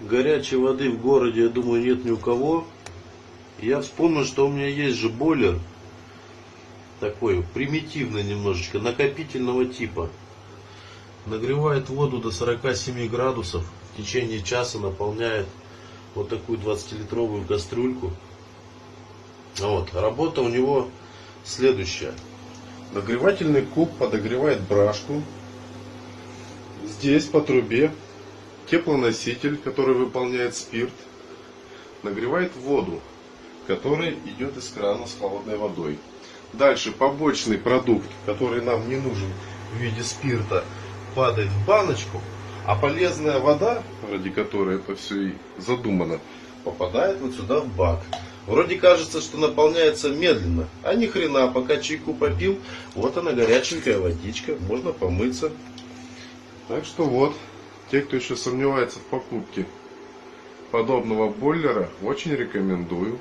горячей воды в городе, я думаю, нет ни у кого. Я вспомнил, что у меня есть же бойлер. Такой примитивный немножечко, накопительного типа. Нагревает воду до 47 градусов. В течение часа наполняет вот такую 20-литровую кастрюльку. Вот. Работа у него следующая. Нагревательный куб подогревает брашку. Здесь по трубе теплоноситель, который выполняет спирт, нагревает воду, которая идет из крана с холодной водой. Дальше побочный продукт, который нам не нужен в виде спирта, падает в баночку, а полезная вода, ради которой это все и задумано, попадает вот сюда в бак. Вроде кажется, что наполняется медленно, а ни хрена, пока чайку попил, вот она горяченькая водичка, можно помыться. Так что вот, те, кто еще сомневается в покупке подобного бойлера, очень рекомендую.